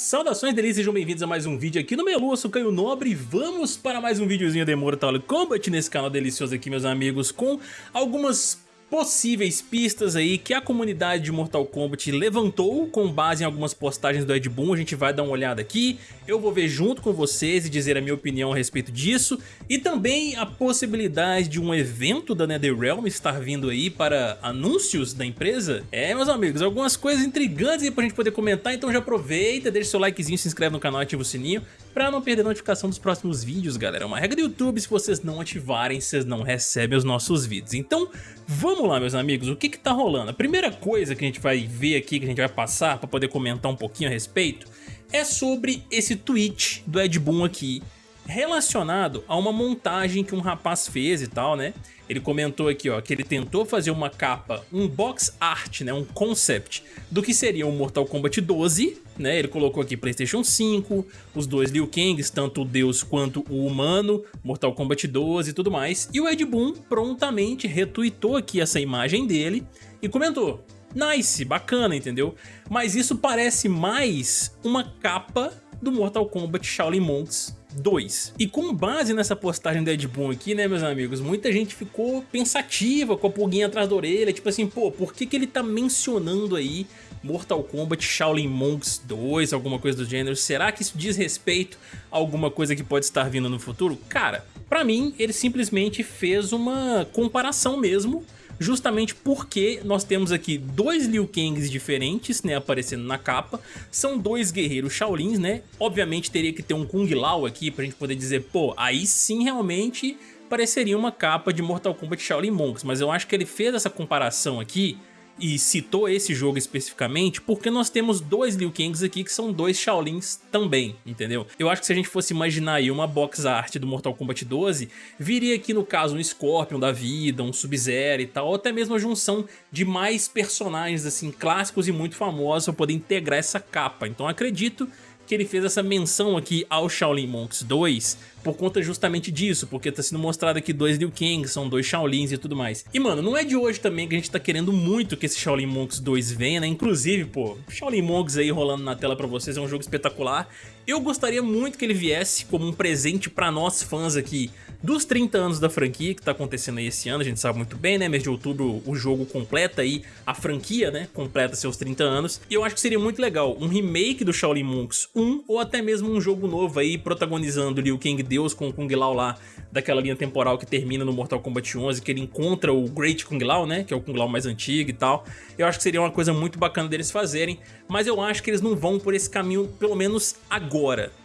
Saudações delícias, sejam bem-vindos a mais um vídeo aqui no Melu, eu sou Caio Nobre e vamos para mais um videozinho de Mortal Kombat nesse canal delicioso aqui, meus amigos, com algumas possíveis pistas aí que a comunidade de Mortal Kombat levantou com base em algumas postagens do Ed Boon, a gente vai dar uma olhada aqui, eu vou ver junto com vocês e dizer a minha opinião a respeito disso, e também a possibilidade de um evento da NetherRealm estar vindo aí para anúncios da empresa. É, meus amigos, algumas coisas intrigantes aí pra gente poder comentar, então já aproveita, deixa seu likezinho, se inscreve no canal, ativa o sininho, pra não perder a notificação dos próximos vídeos, galera. É uma regra do YouTube, se vocês não ativarem, vocês não recebem os nossos vídeos. Então, vamos lá, meus amigos, o que que tá rolando? A primeira coisa que a gente vai ver aqui, que a gente vai passar pra poder comentar um pouquinho a respeito, é sobre esse tweet do Ed Boon aqui, relacionado a uma montagem que um rapaz fez e tal, né? Ele comentou aqui, ó, que ele tentou fazer uma capa, um box art, né, um concept do que seria o um Mortal Kombat 12, né? Ele colocou aqui PlayStation 5, os dois Liu Kangs, tanto o Deus quanto o humano, Mortal Kombat 12 e tudo mais. E o Ed Boon prontamente retweetou aqui essa imagem dele e comentou: Nice, bacana, entendeu? Mas isso parece mais uma capa do Mortal Kombat Shaolin Monks 2. E com base nessa postagem do Ed Boon aqui, né, meus amigos, muita gente ficou pensativa com a pulguinha atrás da orelha, tipo assim, pô, por que que ele tá mencionando aí Mortal Kombat Shaolin Monks 2, alguma coisa do gênero? Será que isso diz respeito a alguma coisa que pode estar vindo no futuro? Cara, pra mim, ele simplesmente fez uma comparação mesmo justamente porque nós temos aqui dois Liu Kangs diferentes, né, aparecendo na capa, são dois guerreiros Shaolins, né, obviamente teria que ter um Kung Lao aqui pra gente poder dizer, pô, aí sim realmente pareceria uma capa de Mortal Kombat Shaolin Monks, mas eu acho que ele fez essa comparação aqui e citou esse jogo especificamente porque nós temos dois Liu Kangs aqui que são dois Shaolins também, entendeu? Eu acho que se a gente fosse imaginar aí uma box art do Mortal Kombat 12, viria aqui no caso um Scorpion da vida, um Sub-Zero e tal, ou até mesmo a junção de mais personagens assim clássicos e muito famosos para poder integrar essa capa. Então acredito que ele fez essa menção aqui ao Shaolin Monks 2 por conta justamente disso, porque tá sendo mostrado aqui dois Liu Kang, são dois Shaolins e tudo mais. E mano, não é de hoje também que a gente tá querendo muito que esse Shaolin Monks 2 venha, né? Inclusive, pô, Shaolin Monks aí rolando na tela pra vocês é um jogo espetacular. Eu gostaria muito que ele viesse como um presente pra nós fãs aqui dos 30 anos da franquia que tá acontecendo aí esse ano, a gente sabe muito bem, né? Mês de outubro o jogo completa aí, a franquia, né? Completa seus 30 anos. E eu acho que seria muito legal um remake do Shaolin Monks 1 ou até mesmo um jogo novo aí protagonizando Liu Kang Deus com o Kung Lao lá daquela linha temporal que termina no Mortal Kombat 11, que ele encontra o Great Kung Lao, né? Que é o Kung Lao mais antigo e tal. Eu acho que seria uma coisa muito bacana deles fazerem, mas eu acho que eles não vão por esse caminho, pelo menos agora,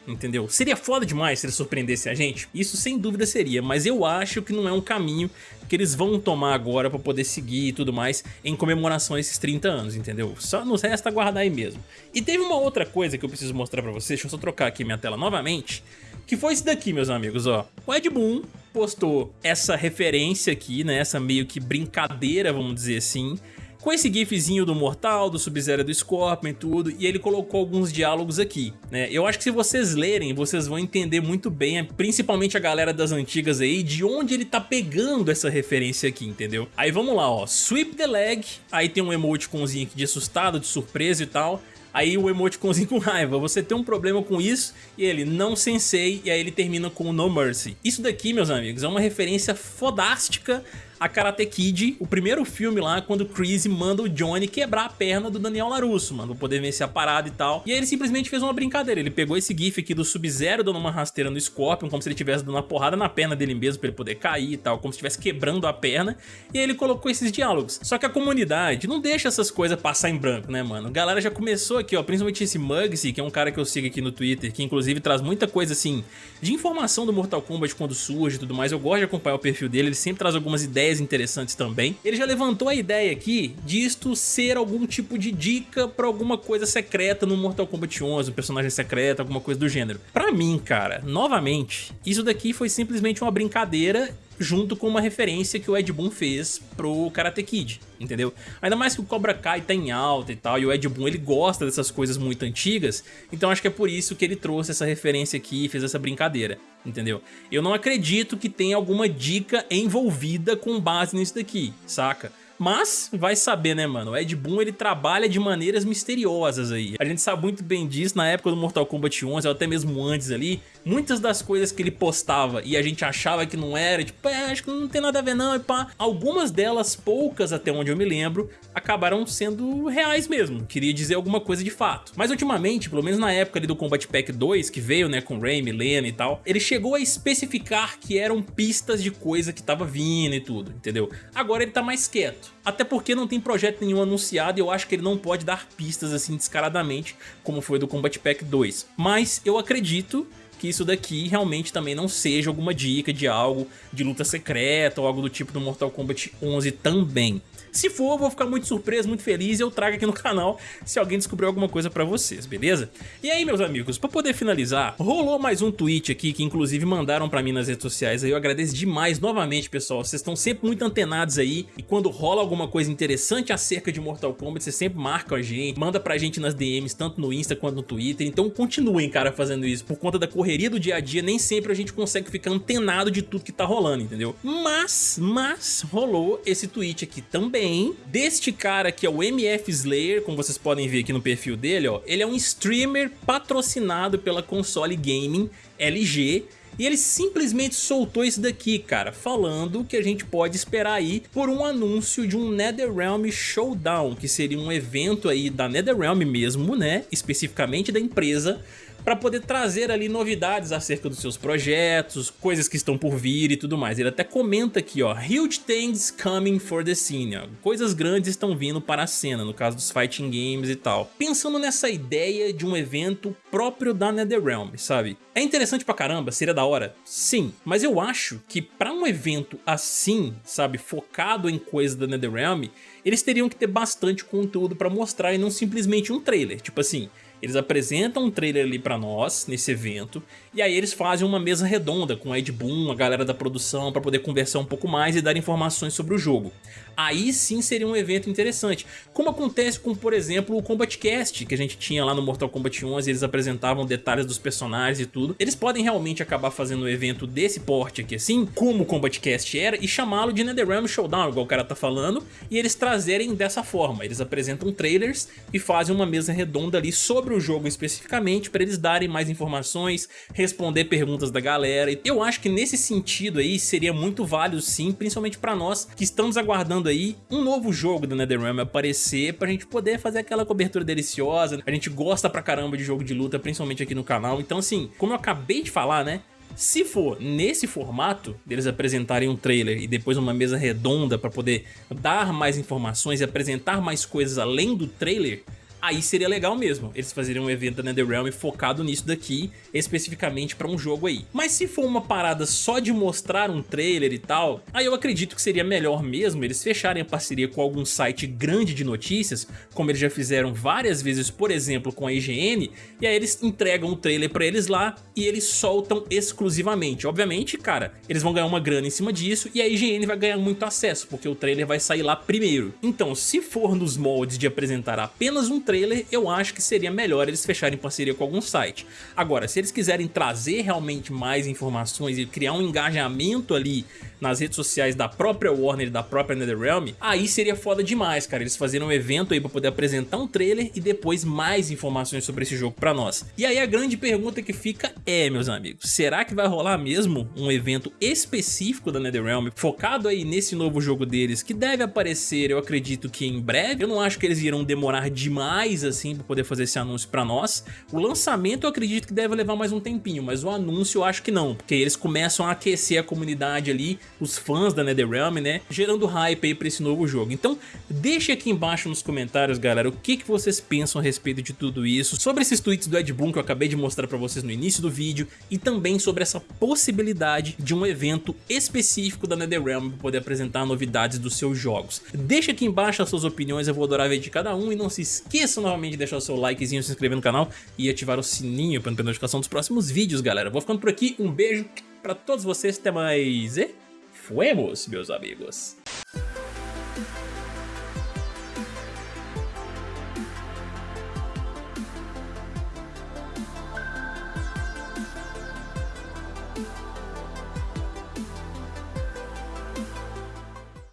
entendeu? Seria foda demais se eles surpreendessem a gente? Isso sem dúvida seria, mas eu acho que não é um caminho que eles vão tomar agora pra poder seguir e tudo mais em comemoração a esses 30 anos, entendeu? Só nos resta aguardar aí mesmo. E teve uma outra coisa que eu preciso mostrar pra vocês, deixa eu só trocar aqui minha tela novamente, que foi esse daqui, meus amigos, ó. O Ed Boon postou essa referência aqui, né, essa meio que brincadeira, vamos dizer assim, com esse gifzinho do Mortal, do Sub-Zero do Scorpion e tudo, e ele colocou alguns diálogos aqui, né? Eu acho que se vocês lerem, vocês vão entender muito bem, principalmente a galera das antigas aí, de onde ele tá pegando essa referência aqui, entendeu? Aí vamos lá, ó, Sweep the Leg, aí tem um emoticonzinho aqui de assustado, de surpresa e tal, Aí o emoticonzinho com raiva, você tem um problema com isso? E ele, não sensei, e aí ele termina com No Mercy. Isso daqui, meus amigos, é uma referência fodástica a Karate Kid, o primeiro filme lá, quando o Chris manda o Johnny quebrar a perna do Daniel LaRusso, mano, pra poder vencer a parada e tal. E aí ele simplesmente fez uma brincadeira, ele pegou esse gif aqui do Sub-Zero dando uma rasteira no Scorpion, como se ele estivesse dando uma porrada na perna dele mesmo pra ele poder cair e tal, como se estivesse quebrando a perna, e aí ele colocou esses diálogos. Só que a comunidade não deixa essas coisas passar em branco, né, mano? A galera já começou aqui, ó, principalmente esse Mugsy, que é um cara que eu sigo aqui no Twitter, que inclusive traz muita coisa, assim, de informação do Mortal Kombat quando surge e tudo mais, eu gosto de acompanhar o perfil dele, ele sempre traz algumas ideias interessantes também. Ele já levantou a ideia aqui disto ser algum tipo de dica pra alguma coisa secreta no Mortal Kombat 11, um personagem secreto, alguma coisa do gênero. Pra mim, cara, novamente, isso daqui foi simplesmente uma brincadeira junto com uma referência que o Ed Boon fez pro Karate Kid, entendeu? Ainda mais que o Cobra Kai tá em alta e tal, e o Ed Boon ele gosta dessas coisas muito antigas, então acho que é por isso que ele trouxe essa referência aqui e fez essa brincadeira, entendeu? Eu não acredito que tenha alguma dica envolvida com base nisso daqui, saca? Mas, vai saber, né, mano? O Ed Boon, ele trabalha de maneiras misteriosas aí. A gente sabe muito bem disso na época do Mortal Kombat 11, ou até mesmo antes ali. Muitas das coisas que ele postava e a gente achava que não era, tipo, é, acho que não tem nada a ver não, e pá. Algumas delas, poucas até onde eu me lembro, acabaram sendo reais mesmo. Queria dizer alguma coisa de fato. Mas ultimamente, pelo menos na época ali do Combat Pack 2, que veio, né, com Ray, Milena e tal, ele chegou a especificar que eram pistas de coisa que tava vindo e tudo, entendeu? Agora ele tá mais quieto. Até porque não tem projeto nenhum anunciado e eu acho que ele não pode dar pistas assim descaradamente, como foi do Combat Pack 2. Mas eu acredito que isso daqui realmente também não seja alguma dica de algo de luta secreta ou algo do tipo do Mortal Kombat 11 também. Se for, eu vou ficar muito surpreso, muito feliz e eu trago aqui no canal se alguém descobrir alguma coisa pra vocês, beleza? E aí, meus amigos, pra poder finalizar, rolou mais um tweet aqui que inclusive mandaram pra mim nas redes sociais aí, eu agradeço demais novamente, pessoal, vocês estão sempre muito antenados aí e quando rola alguma coisa interessante acerca de Mortal Kombat, vocês sempre marcam a gente, manda pra gente nas DMs, tanto no Insta quanto no Twitter, então continuem, cara, fazendo isso, por conta da correria do dia a dia, nem sempre a gente consegue ficar antenado de tudo que tá rolando, entendeu? Mas, mas, rolou esse tweet aqui também deste cara que é o MF Slayer, como vocês podem ver aqui no perfil dele, ó, ele é um streamer patrocinado pela console gaming LG e ele simplesmente soltou isso daqui, cara, falando que a gente pode esperar aí por um anúncio de um NetherRealm Showdown, que seria um evento aí da NetherRealm mesmo, né, especificamente da empresa, para poder trazer ali novidades acerca dos seus projetos, coisas que estão por vir e tudo mais. Ele até comenta aqui, ó, Huge things coming for the scene, ó. coisas grandes estão vindo para a cena, no caso dos fighting games e tal. Pensando nessa ideia de um evento próprio da NetherRealm, sabe? É interessante pra caramba, seria da hora? Sim, mas eu acho que para um evento assim, sabe, focado em coisas da NetherRealm, eles teriam que ter bastante conteúdo para mostrar e não simplesmente um trailer, tipo assim, eles apresentam um trailer ali pra nós, nesse evento, e aí eles fazem uma mesa redonda com Ed Boon, a galera da produção, pra poder conversar um pouco mais e dar informações sobre o jogo. Aí sim seria um evento interessante, como acontece com, por exemplo, o Combat Cast, que a gente tinha lá no Mortal Kombat 11, eles apresentavam detalhes dos personagens e tudo. Eles podem realmente acabar fazendo um evento desse porte aqui assim, como o Combat Cast era, e chamá-lo de NetherRealm Showdown, igual o cara tá falando, e eles trazerem dessa forma. Eles apresentam trailers e fazem uma mesa redonda ali sobre sobre o jogo especificamente para eles darem mais informações, responder perguntas da galera. Eu acho que nesse sentido aí seria muito válido sim, principalmente para nós que estamos aguardando aí um novo jogo do NetherRealm aparecer pra gente poder fazer aquela cobertura deliciosa. A gente gosta pra caramba de jogo de luta, principalmente aqui no canal. Então assim, como eu acabei de falar, né? Se for nesse formato, deles apresentarem um trailer e depois uma mesa redonda para poder dar mais informações e apresentar mais coisas além do trailer, aí seria legal mesmo, eles fazerem um evento da NetherRealm focado nisso daqui, especificamente pra um jogo aí. Mas se for uma parada só de mostrar um trailer e tal, aí eu acredito que seria melhor mesmo eles fecharem a parceria com algum site grande de notícias, como eles já fizeram várias vezes, por exemplo, com a IGN, e aí eles entregam o trailer pra eles lá e eles soltam exclusivamente. Obviamente, cara, eles vão ganhar uma grana em cima disso e a IGN vai ganhar muito acesso, porque o trailer vai sair lá primeiro. Então, se for nos moldes de apresentar apenas um trailer, trailer, eu acho que seria melhor eles fecharem parceria com algum site. Agora, se eles quiserem trazer realmente mais informações e criar um engajamento ali nas redes sociais da própria Warner e da própria NetherRealm, aí seria foda demais, cara, eles fazerem um evento aí pra poder apresentar um trailer e depois mais informações sobre esse jogo pra nós. E aí a grande pergunta que fica é, meus amigos, será que vai rolar mesmo um evento específico da NetherRealm, focado aí nesse novo jogo deles, que deve aparecer, eu acredito que em breve, eu não acho que eles irão demorar demais assim pra poder fazer esse anúncio pra nós. O lançamento eu acredito que deve levar mais um tempinho, mas o anúncio eu acho que não, porque eles começam a aquecer a comunidade ali, os fãs da NetherRealm, né, gerando hype aí pra esse novo jogo. Então deixe aqui embaixo nos comentários, galera, o que, que vocês pensam a respeito de tudo isso, sobre esses tweets do Ed Boon que eu acabei de mostrar pra vocês no início do vídeo, e também sobre essa possibilidade de um evento específico da NetherRealm para poder apresentar novidades dos seus jogos. Deixe aqui embaixo as suas opiniões, eu vou adorar ver de cada um, e não se esqueça novamente de deixar o seu likezinho, se inscrever no canal e ativar o sininho para não perder notificação dos próximos vídeos, galera. Vou ficando por aqui, um beijo pra todos vocês, até mais e... Fuemos, meus amigos.